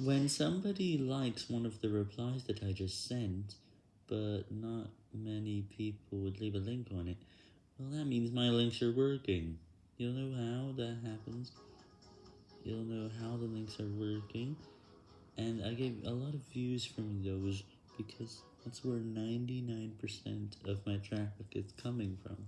When somebody likes one of the replies that I just sent, but not many people would leave a link on it, well that means my links are working. You'll know how that happens. You'll know how the links are working. And I get a lot of views from those because that's where 99% of my traffic is coming from.